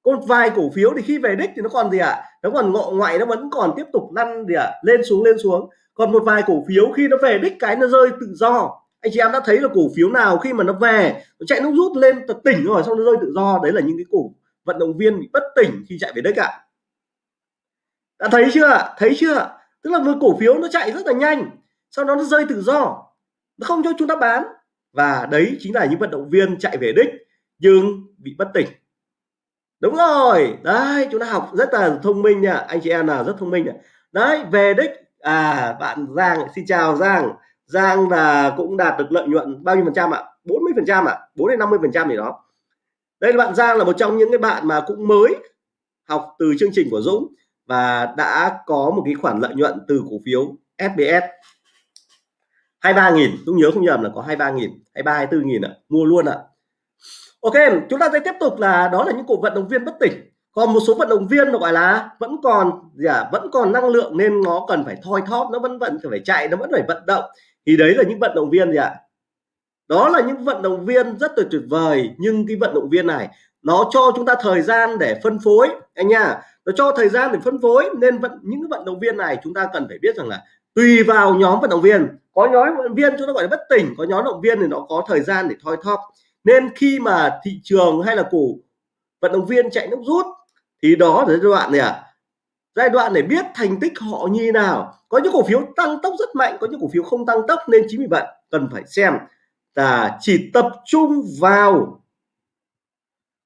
Còn vài cổ phiếu thì khi về đích thì nó còn gì ạ? À? nó còn ngọ ngoại, nó vẫn còn tiếp tục lăn gì ạ? À? lên xuống lên xuống. Còn một vài cổ phiếu khi nó về đích cái nó rơi tự do. Anh chị em đã thấy là cổ phiếu nào khi mà nó về, nó chạy nó rút lên tật tỉnh rồi, xong nó rơi tự do. Đấy là những cái cổ vận động viên bị bất tỉnh khi chạy về đích ạ. À. đã thấy chưa thấy chưa tức là một cổ phiếu nó chạy rất là nhanh, sau đó nó rơi tự do. Nó không cho chúng ta bán và đấy chính là những vận động viên chạy về đích nhưng bị bất tỉnh. Đúng rồi, đấy, chúng ta học rất là thông minh nha, anh chị em là rất thông minh nha đấy, về đích à bạn Giang, xin chào Giang. Giang là cũng đạt được lợi nhuận bao nhiêu phần trăm ạ? 40 phần trăm ạ 4 đến 50 phần trăm gì đó. Đây là bạn Giang là một trong những cái bạn mà cũng mới học từ chương trình của Dũng và đã có một cái khoản lợi nhuận từ cổ phiếu SBS 23 nghìn tôi nhớ không nhầm là có 23 nghìn 23 24 nghìn ạ mua luôn ạ. Ok chúng ta sẽ tiếp tục là đó là những cổ vận động viên bất tỉnh. Còn một số vận động viên gọi là vẫn còn gì à, vẫn còn năng lượng nên nó cần phải thoi thóp nó vẫn vẫn phải chạy nó vẫn phải vận động. Thì đấy là những vận động viên gì ạ? Đó là những vận động viên rất là tuyệt vời nhưng cái vận động viên này nó cho chúng ta thời gian để phân phối anh nha. Nó cho thời gian để phân phối nên vận những vận động viên này chúng ta cần phải biết rằng là tùy vào nhóm vận động viên có nhóm vận động viên chúng ta gọi là bất tỉnh có nhóm động viên thì nó có thời gian để thoi thóp. Nên khi mà thị trường hay là cổ vận động viên chạy nước rút thì đó là giai đoạn này à giai đoạn để biết thành tích họ như nào. Có những cổ phiếu tăng tốc rất mạnh có những cổ phiếu không tăng tốc nên chính vì vậy cần phải xem là chỉ tập trung vào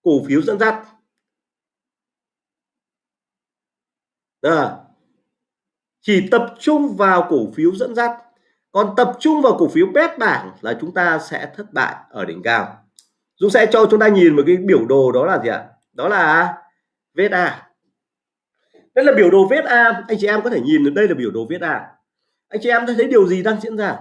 cổ phiếu dẫn dắt. À, chỉ tập trung vào cổ phiếu dẫn dắt còn tập trung vào cổ phiếu bét bảng là chúng ta sẽ thất bại ở đỉnh cao. Dũng sẽ cho chúng ta nhìn một cái biểu đồ đó là gì ạ? Đó là VSA đây là biểu đồ VSA anh chị em có thể nhìn được đây là biểu đồ VSA anh chị em thấy điều gì đang diễn ra?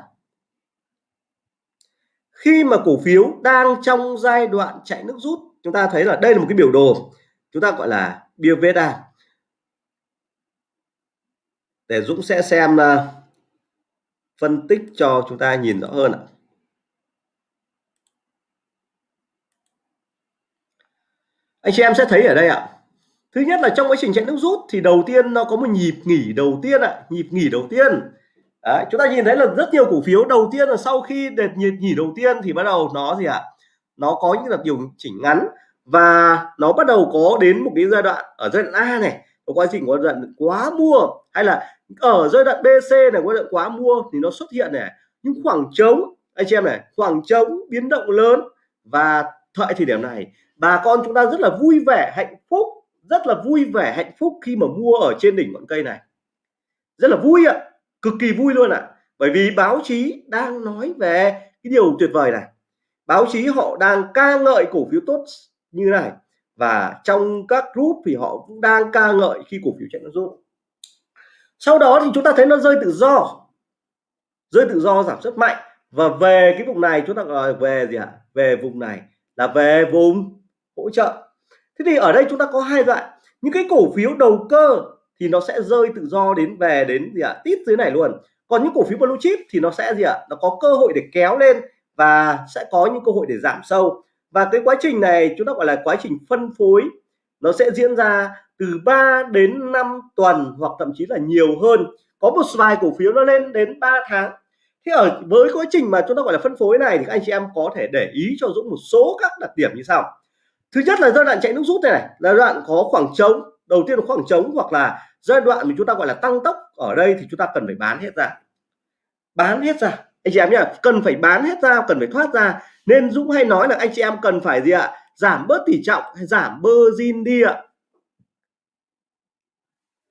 Khi mà cổ phiếu đang trong giai đoạn chạy nước rút chúng ta thấy là đây là một cái biểu đồ. Chúng ta gọi là biểu VSA để Dũng sẽ xem uh, phân tích cho chúng ta nhìn rõ hơn ạ. Anh chị em sẽ thấy ở đây ạ. Thứ nhất là trong quá trình chạy nước rút thì đầu tiên nó có một nhịp nghỉ đầu tiên ạ nhịp nghỉ đầu tiên. Đấy, chúng ta nhìn thấy là rất nhiều cổ phiếu đầu tiên là sau khi đợt nhịp nghỉ đầu tiên thì bắt đầu nó gì ạ? Nó có những đợt điều chỉnh ngắn và nó bắt đầu có đến một cái giai đoạn ở giai đoạn A này có quá trình có giai đoạn quá mua hay là ở giai đoạn BC này có giai đoạn quá mua thì nó xuất hiện này, những khoảng trống, anh chị em này, khoảng trống biến động lớn. Và tại thời điểm này, bà con chúng ta rất là vui vẻ, hạnh phúc, rất là vui vẻ, hạnh phúc khi mà mua ở trên đỉnh ngọn cây này. Rất là vui ạ, cực kỳ vui luôn ạ. Bởi vì báo chí đang nói về cái điều tuyệt vời này. Báo chí họ đang ca ngợi cổ phiếu tốt như này. Và trong các group thì họ cũng đang ca ngợi khi cổ phiếu chạy nó rút sau đó thì chúng ta thấy nó rơi tự do. Rơi tự do giảm rất mạnh. Và về cái vùng này chúng ta gọi về gì ạ? Về vùng này là về vùng hỗ trợ. Thế thì ở đây chúng ta có hai loại, những cái cổ phiếu đầu cơ thì nó sẽ rơi tự do đến về đến gì ạ? Tít dưới này luôn. Còn những cổ phiếu blue chip thì nó sẽ gì ạ? Nó có cơ hội để kéo lên và sẽ có những cơ hội để giảm sâu. Và cái quá trình này chúng ta gọi là quá trình phân phối nó sẽ diễn ra từ 3 đến 5 tuần hoặc thậm chí là nhiều hơn. Có một vài cổ phiếu nó lên đến 3 tháng. Thế ở với quá trình mà chúng ta gọi là phân phối này thì các anh chị em có thể để ý cho Dũng một số các đặc điểm như sau. Thứ nhất là giai đoạn chạy nước rút này, này là đoạn có khoảng trống đầu tiên là khoảng trống hoặc là giai đoạn mà chúng ta gọi là tăng tốc ở đây thì chúng ta cần phải bán hết ra. Bán hết ra. Anh chị em nhá cần phải bán hết ra cần phải thoát ra. Nên Dũng hay nói là anh chị em cần phải gì ạ? Giảm bớt tỷ trọng hay giảm margin đi ạ?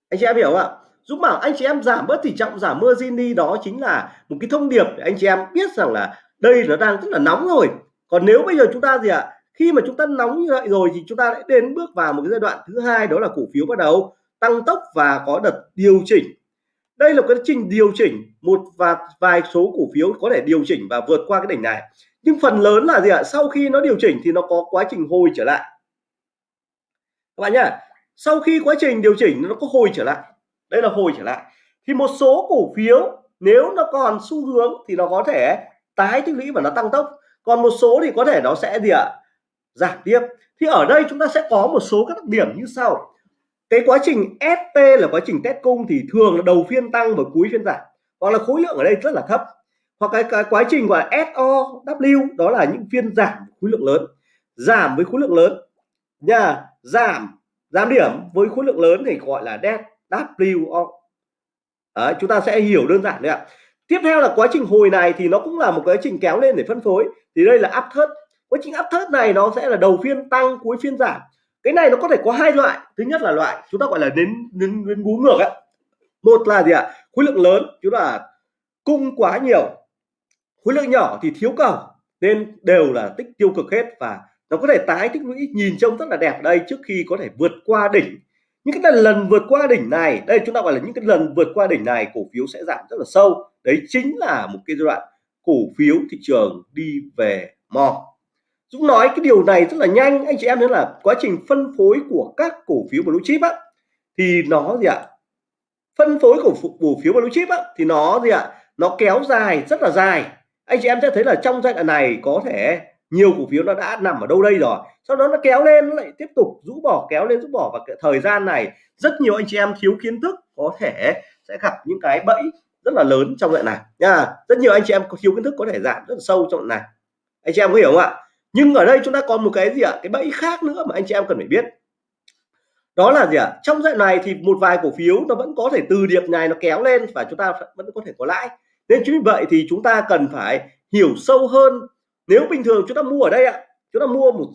Anh chị em hiểu ạ? Dũng bảo anh chị em giảm bớt tỷ trọng, giảm margin đi, đó chính là một cái thông điệp để anh chị em biết rằng là đây nó đang rất là nóng rồi. Còn nếu bây giờ chúng ta gì ạ? Khi mà chúng ta nóng như vậy rồi thì chúng ta sẽ đến bước vào một cái giai đoạn thứ hai, đó là cổ phiếu bắt đầu tăng tốc và có đợt điều chỉnh. Đây là cái trình điều chỉnh, một và vài số cổ phiếu có thể điều chỉnh và vượt qua cái đỉnh này nhưng phần lớn là gì ạ? Sau khi nó điều chỉnh thì nó có quá trình hồi trở lại. Các bạn nhá, sau khi quá trình điều chỉnh nó có hồi trở lại. Đây là hồi trở lại. Thì một số cổ phiếu, nếu nó còn xu hướng thì nó có thể tái tích lũy và nó tăng tốc. Còn một số thì có thể nó sẽ gì ạ? Giảm tiếp. Thì ở đây chúng ta sẽ có một số các đặc điểm như sau. Cái quá trình ST là quá trình test cung thì thường là đầu phiên tăng và cuối phiên giảm. Hoặc là khối lượng ở đây rất là thấp hoặc cái, cái quá trình gọi là SOW đó là những phiên giảm khối lượng lớn. Giảm với khối lượng lớn. Nha giảm giảm điểm với khối lượng lớn thì gọi là WO Đấy, chúng ta sẽ hiểu đơn giản đấy ạ. Tiếp theo là quá trình hồi này thì nó cũng là một quá trình kéo lên để phân phối. Thì đây là áp thớt quá trình áp thớt này nó sẽ là đầu phiên tăng cuối phiên giảm. Cái này nó có thể có hai loại. Thứ nhất là loại chúng ta gọi là đến đến, đến bú ngược ạ một là gì ạ? Khối lượng lớn. Chúng là cung quá nhiều khối lượng nhỏ thì thiếu cầu nên đều là tích tiêu cực hết và nó có thể tái tích lũy. Nhìn trông rất là đẹp đây, trước khi có thể vượt qua đỉnh. Những cái lần vượt qua đỉnh này, đây chúng ta gọi là những cái lần vượt qua đỉnh này, cổ phiếu sẽ giảm rất là sâu. Đấy chính là một cái giai đoạn cổ phiếu thị trường đi về mò Dũng nói cái điều này rất là nhanh, anh chị em nữa là quá trình phân phối của các cổ phiếu blue chip á, thì nó gì ạ? Phân phối của cổ phiếu blue chip á, thì nó gì ạ? Nó kéo dài rất là dài anh chị em sẽ thấy là trong giai đoạn này có thể nhiều cổ phiếu nó đã nằm ở đâu đây rồi. Sau đó nó kéo lên, nó lại tiếp tục rũ bỏ, kéo lên rũ bỏ. Và cái thời gian này, rất nhiều anh chị em thiếu kiến thức có thể sẽ gặp những cái bẫy rất là lớn trong đoạn này, nha. Rất nhiều anh chị em có thiếu kiến thức có thể giảm rất là sâu trong đoạn này. Anh chị em có hiểu không ạ? Nhưng ở đây chúng ta còn một cái gì ạ? Cái bẫy khác nữa mà anh chị em cần phải biết. Đó là gì ạ? Trong giai đoạn này thì một vài cổ phiếu nó vẫn có thể từ điểm này nó kéo lên và chúng ta vẫn có thể có lãi nên chính vì vậy thì chúng ta cần phải hiểu sâu hơn. Nếu bình thường chúng ta mua ở đây ạ, chúng ta mua một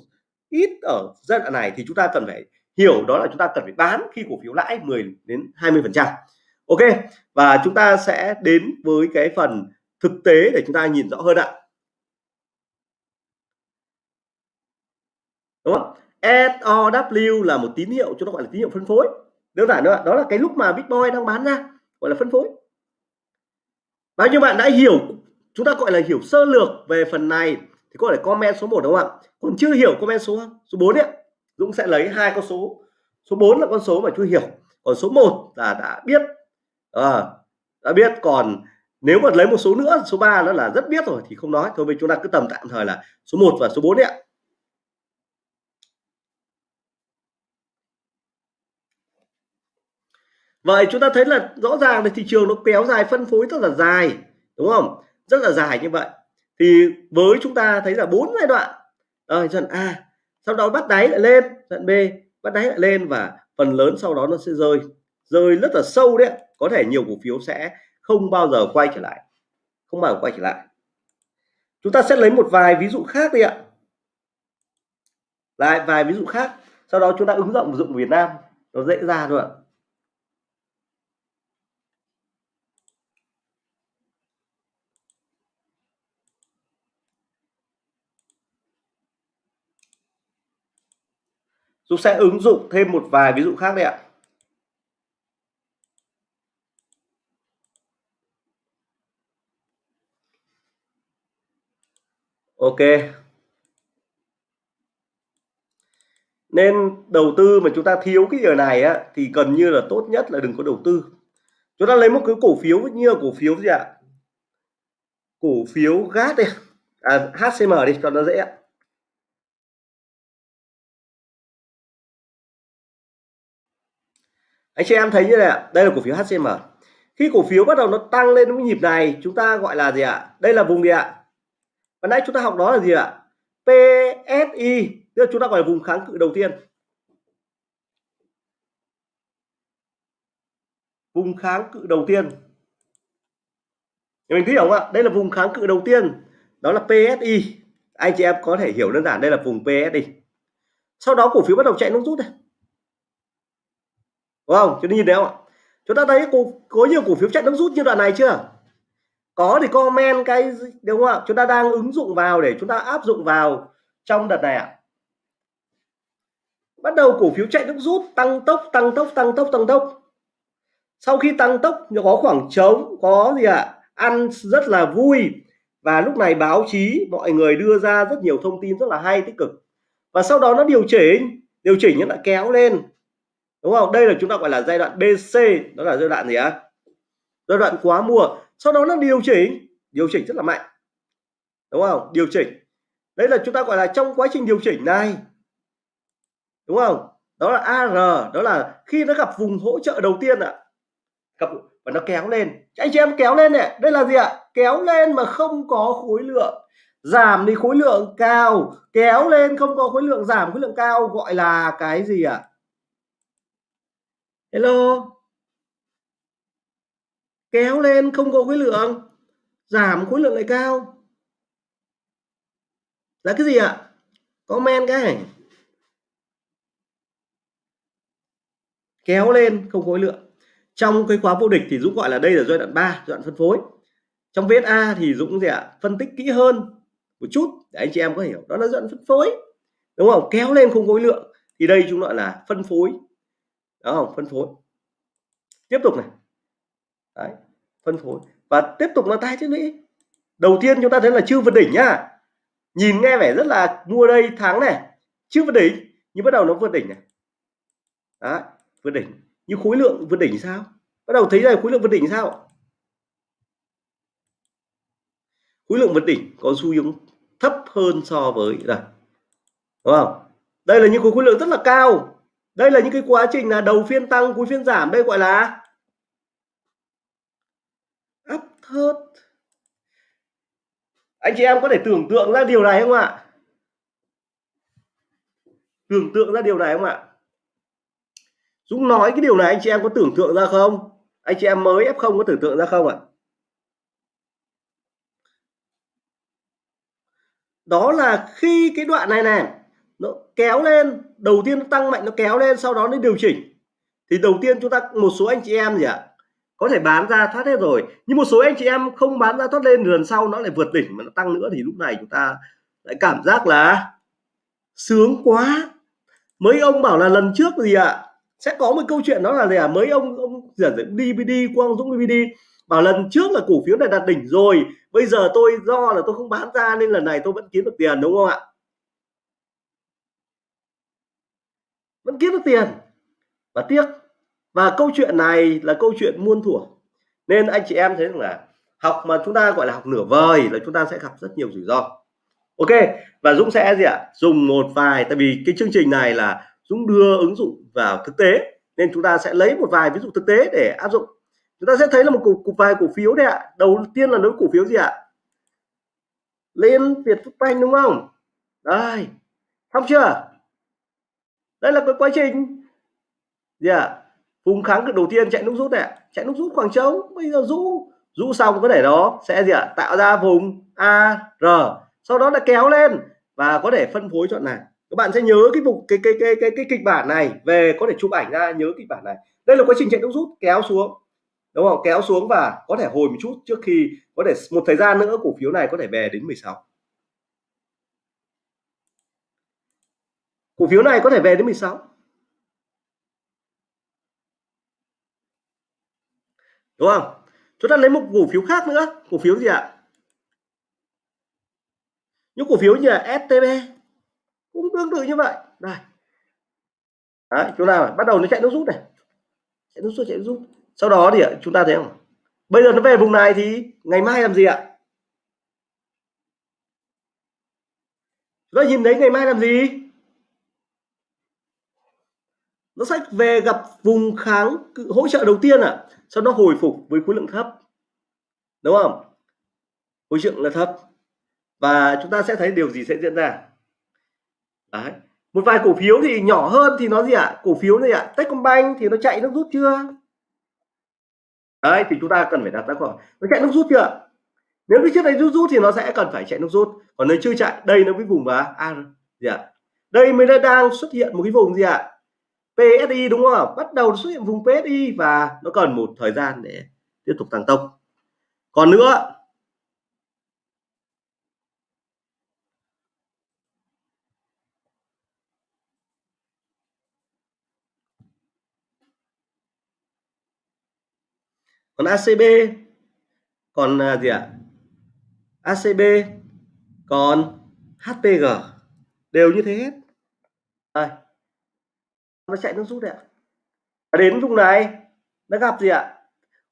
ít ở giai đoạn này thì chúng ta cần phải hiểu, đó là chúng ta cần phải bán khi cổ phiếu lãi 10 đến 20 phần trăm. Ok, và chúng ta sẽ đến với cái phần thực tế để chúng ta nhìn rõ hơn ạ. Đúng không? SOW là một tín hiệu, chúng ta gọi là tín hiệu phân phối. Đơn giản nữa đó là cái lúc mà Bitcoin đang bán ra, gọi là phân phối bao nhiêu bạn đã hiểu chúng ta gọi là hiểu sơ lược về phần này thì có thể comment số 1 đúng không ạ? Còn chưa hiểu comment số số 4 ấy Dũng sẽ lấy hai con số số 4 là con số mà chưa hiểu. Còn số 1 là đã biết. À, đã biết. Còn nếu mà lấy một số nữa số 3 nó là rất biết rồi thì không nói. Thôi bây chúng ta cứ tầm tạm thời là số 1 và số 4 đấy ạ. Vậy chúng ta thấy là rõ ràng là thị trường nó kéo dài, phân phối rất là dài, đúng không? Rất là dài như vậy. Thì với chúng ta thấy là bốn giai đoạn. Rồi dần A, sau đó bắt đáy lại lên. Dần B, bắt đáy lại lên và phần lớn sau đó nó sẽ rơi. Rơi rất là sâu đấy có thể nhiều cổ phiếu sẽ không bao giờ quay trở lại. Không bao giờ quay trở lại. Chúng ta sẽ lấy một vài ví dụ khác đi ạ. Lại vài ví dụ khác. Sau đó chúng ta ứng dụng dụng Việt Nam. Nó dễ ra thôi ạ. Dũng sẽ ứng dụng thêm một vài ví dụ khác đây ạ. Ok. Nên đầu tư mà chúng ta thiếu cái giờ này á thì gần như là tốt nhất là đừng có đầu tư. Chúng ta lấy một cái cổ phiếu như là cổ phiếu gì ạ? Cổ phiếu GAT đi. À, HCM đi cho nó dễ ạ. Anh chị em thấy như này ạ. Đây là cổ phiếu HCM khi cổ phiếu bắt đầu nó tăng lên cái nhịp này, chúng ta gọi là gì ạ? Đây là vùng gì ạ? Và nãy chúng ta học đó là gì ạ? PSI tức là chúng ta gọi là vùng kháng cự đầu tiên. Vùng kháng cự đầu tiên. Mình thấy không ạ? Đây là vùng kháng cự đầu tiên. Đó là PSI anh chị em có thể hiểu đơn giản, đây là vùng PSI sau đó cổ phiếu bắt đầu chạy nút rút này đúng không? Chúng ta nhìn thấy không ạ? Chúng ta thấy cổ, có nhiều cổ phiếu chạy nước rút như đoạn này chưa? Có thì comment cái đúng không ạ? Chúng ta đang ứng dụng vào để chúng ta áp dụng vào trong đợt này ạ. Bắt đầu cổ phiếu chạy nước rút tăng tốc tăng tốc tăng tốc tăng tốc. Sau khi tăng tốc có khoảng trống có gì ạ? Ăn rất là vui. Và lúc này báo chí mọi người đưa ra rất nhiều thông tin rất là hay tích cực. Và sau đó nó điều chỉnh điều chỉnh nó lại kéo lên đúng không? Đây là chúng ta gọi là giai đoạn BC đó là giai đoạn gì á giai đoạn quá mua sau đó nó điều chỉnh. Điều chỉnh rất là mạnh. Đúng không? Điều chỉnh. Đấy là chúng ta gọi là trong quá trình điều chỉnh này. Đúng không? Đó là AR đó là khi nó gặp vùng hỗ trợ đầu tiên ạ. À, gặp và nó kéo lên. Anh chị em kéo lên này đây là gì ạ? Kéo lên mà không có khối lượng. Giảm thì khối lượng cao. Kéo lên không có khối lượng giảm khối lượng cao gọi là cái gì ạ? Hello. Kéo lên, không có khối lượng. Giảm khối lượng lại cao. Là cái gì ạ? Comment cái kéo lên, không khối lượng. Trong cái khóa vô địch thì Dũng gọi là đây là giai đoạn 3 giai đoạn phân phối. Trong VSA thì Dũng gì ạ? Phân tích kỹ hơn một chút để anh chị em có hiểu. Đó là giai đoạn phân phối. Đúng không? Kéo lên, không khối lượng. Thì đây chúng gọi là phân phối đó không phân phối. Tiếp tục này. Đấy, phân phối. Và tiếp tục là tay chứ mỹ đầu tiên chúng ta thấy là chưa vượt đỉnh nhá nhìn nghe vẻ rất là mua đây thắng này. Chưa vượt đỉnh nhưng bắt đầu nó vượt đỉnh này. Đó vượt đỉnh. Nhưng khối lượng vượt đỉnh sao? Bắt đầu thấy là khối lượng vượt đỉnh sao? Khối lượng vượt đỉnh có xu hướng thấp hơn so với là đúng không? Đây là những khối, khối lượng rất là cao đây là những cái quá trình là đầu phiên tăng, cuối phiên giảm đây gọi là áp thớt anh chị em có thể tưởng tượng ra điều này không ạ? Tưởng tượng ra điều này không ạ? Dũng nói cái điều này anh chị em có tưởng tượng ra không? Anh chị em mới F0 có tưởng tượng ra không ạ? Đó là khi cái đoạn này này nó kéo lên, đầu tiên nó tăng mạnh nó kéo lên, sau đó nó điều chỉnh. Thì đầu tiên chúng ta, một số anh chị em gì ạ? Có thể bán ra thoát hết rồi, nhưng một số anh chị em không bán ra thoát lên, lần sau nó lại vượt đỉnh mà nó tăng nữa thì lúc này chúng ta lại cảm giác là sướng quá. Mấy ông bảo là lần trước gì ạ? Sẽ có một câu chuyện đó là gì à mấy ông ông dẫn DVD Quang Dũng DVD bảo lần trước là cổ phiếu này đạt đỉnh rồi, bây giờ tôi do là tôi không bán ra nên lần này tôi vẫn kiếm được tiền, đúng không ạ? Vẫn kiếm được tiền. Và tiếc và câu chuyện này là câu chuyện muôn thuở. Nên anh chị em thấy rằng là học mà chúng ta gọi là học nửa vời là chúng ta sẽ gặp rất nhiều rủi ro. Ok và Dũng sẽ gì ạ? Dùng một vài tại vì cái chương trình này là Dũng đưa ứng dụng vào thực tế nên chúng ta sẽ lấy một vài ví dụ thực tế để áp dụng. Chúng ta sẽ thấy là một cục, cục vài cổ phiếu đấy ạ. Đầu tiên là đối cổ phiếu gì ạ? Lên Việt Phúc Banh đúng không? Đây xong chưa? Đây là cái quá trình. Dạ. Gì ạ vùng kháng cự đầu tiên chạy nút rút này chạy nút rút khoảng trống. Bây giờ rũ rũ xong có thể đó. Sẽ gì ạ? Tạo ra vùng A R. Sau đó là kéo lên và có thể phân phối chọn này. Các bạn sẽ nhớ cái vùng cái cái cái cái cái kịch bản này. Về có thể chụp ảnh ra, nhớ kịch bản này. Đây là quá trình chạy nút rút. Kéo xuống. Đúng không? Kéo xuống và có thể hồi một chút trước khi, có thể một thời gian nữa cổ phiếu này có thể về đến 16 cổ phiếu này có thể về đến 16 đúng không? Chúng ta lấy một cổ phiếu khác nữa. Cổ phiếu gì ạ? Những cổ phiếu như là STB cũng tương tự như vậy. Đây. Đấy, chúng ta bắt đầu nó chạy nước rút này. Chạy nước rút chạy nước rút. Sau đó thì chúng ta thấy không? Bây giờ nó về vùng này thì ngày mai làm gì ạ? Chúng ta nhìn thấy ngày mai làm gì? Nó sẽ về gặp vùng kháng hỗ trợ đầu tiên à sau đó hồi phục với khối lượng thấp đúng không khối lượng là thấp và chúng ta sẽ thấy điều gì sẽ diễn ra Đấy. một vài cổ phiếu thì nhỏ hơn thì nó gì ạ à? cổ phiếu này ạ à? Techcombank thì nó chạy nước rút chưa đấy thì chúng ta cần phải đặt ra câu hỏi nó chạy nước rút chưa nếu cái chiếc này rút rút thì nó sẽ cần phải chạy nước rút còn nếu chưa chạy đây nó với vùng và à, gì ạ à? đây mới đang xuất hiện một cái vùng gì ạ à? PSI đúng không bắt đầu xuất hiện vùng PSI và nó cần một thời gian để tiếp tục tăng tốc. Còn nữa, còn ACB còn à, gì ạ? ACB còn HPG đều như thế hết. Đây nó chạy nước rút đấy ạ? Đến vùng này nó gặp gì ạ?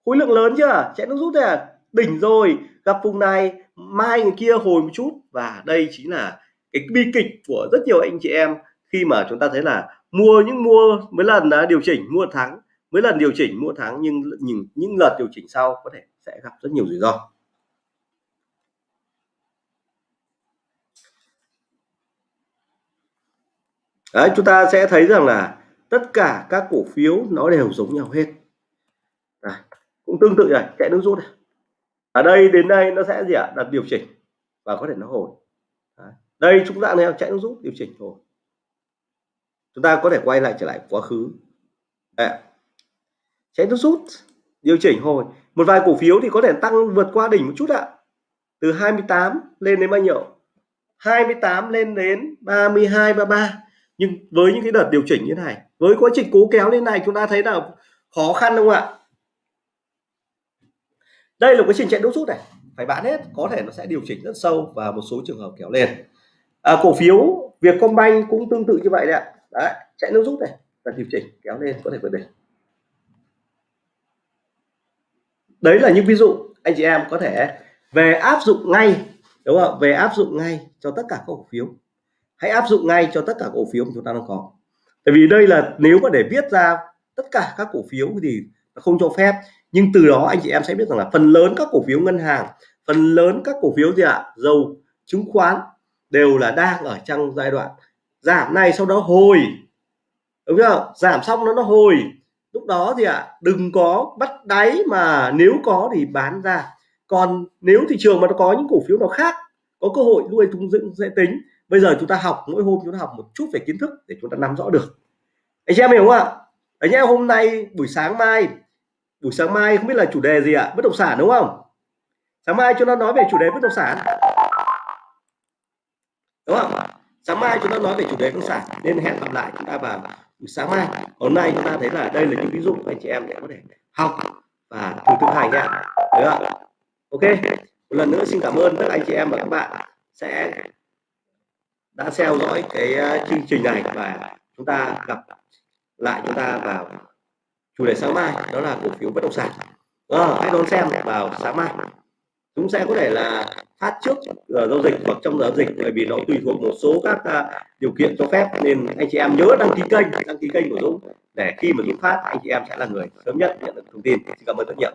Khối lượng lớn chưa? Chạy nước rút đấy à? Đỉnh rồi gặp vùng này mai người kia hồi một chút. Và đây chính là cái bi kịch của rất nhiều anh chị em khi mà chúng ta thấy là mua những mua mấy lần đã điều chỉnh mua thắng mấy lần điều chỉnh mua thắng nhưng những những lần điều chỉnh sau có thể sẽ gặp rất nhiều rủi ro. Đấy, chúng ta sẽ thấy rằng là tất cả các cổ phiếu nó đều giống nhau hết. À, cũng tương tự này chạy nước rút này. Ở đây đến đây nó sẽ gì ạ? Đặt điều chỉnh và có thể nó hồi. À, đây chúng ta này chạy nước rút điều chỉnh hồi. Chúng ta có thể quay lại trở lại quá khứ. À, chạy nước rút điều chỉnh hồi. Một vài cổ phiếu thì có thể tăng vượt qua đỉnh một chút ạ. Từ 28 lên đến bao nhiêu? 28 lên đến 32 33 nhưng với những cái đợt điều chỉnh như thế này với quá trình cố kéo lên này chúng ta thấy là khó khăn đúng không ạ? Đây là quá trình chạy đốt rút này. Phải bán hết có thể nó sẽ điều chỉnh rất sâu và một số trường hợp kéo lên. À, cổ phiếu Vietcombank cũng tương tự như vậy đấy ạ. Đấy, chạy nước rút này và điều chỉnh kéo lên có thể vượt đỉnh. Đấy là những ví dụ anh chị em có thể về áp dụng ngay đúng không về áp dụng ngay cho tất cả các cổ phiếu hãy áp dụng ngay cho tất cả cổ phiếu mà chúng ta đang có. Tại vì đây là nếu mà để viết ra tất cả các cổ phiếu thì không cho phép. Nhưng từ đó anh chị em sẽ biết rằng là phần lớn các cổ phiếu ngân hàng phần lớn các cổ phiếu gì ạ? À? dầu chứng khoán đều là đang ở trong giai đoạn giảm này sau đó hồi. Đúng không giảm xong nó nó hồi. Lúc đó thì ạ à, đừng có bắt đáy mà nếu có thì bán ra. Còn nếu thị trường mà nó có những cổ phiếu nào khác có cơ hội nuôi tung dựng sẽ tính bây giờ chúng ta học, mỗi hôm chúng ta học một chút về kiến thức để chúng ta nắm rõ được. Anh chị em hiểu không ạ? Anh em, hôm nay buổi sáng mai, buổi sáng mai không biết là chủ đề gì ạ? Bất động sản đúng không? Sáng mai chúng ta nói về chủ đề bất động sản. Đúng không? Sáng mai chúng ta nói về chủ đề bất động sản. Nên hẹn gặp lại chúng ta vào buổi sáng mai. Hôm nay chúng ta thấy là đây là những ví dụ anh chị em để có thể học và thử thực hành nha. Được không ok. Một lần nữa xin cảm ơn các anh chị em và các bạn sẽ đã theo dõi cái ờ, chương trình này và chúng ta gặp lại chúng ta vào chủ đề sáng mai đó là cổ phiếu bất động sản. À, hãy đón xem vào sáng mai. Chúng sẽ có thể là phát trước giờ giao dịch hoặc trong giao dịch bởi vì nó tùy thuộc một số các uh, điều kiện cho phép nên anh chị em nhớ đăng ký kênh đăng ký kênh của Dũng để khi mà Dũng phát anh chị em sẽ là người sớm nhất nhận được thông tin. Xin cảm ơn rất nhiều.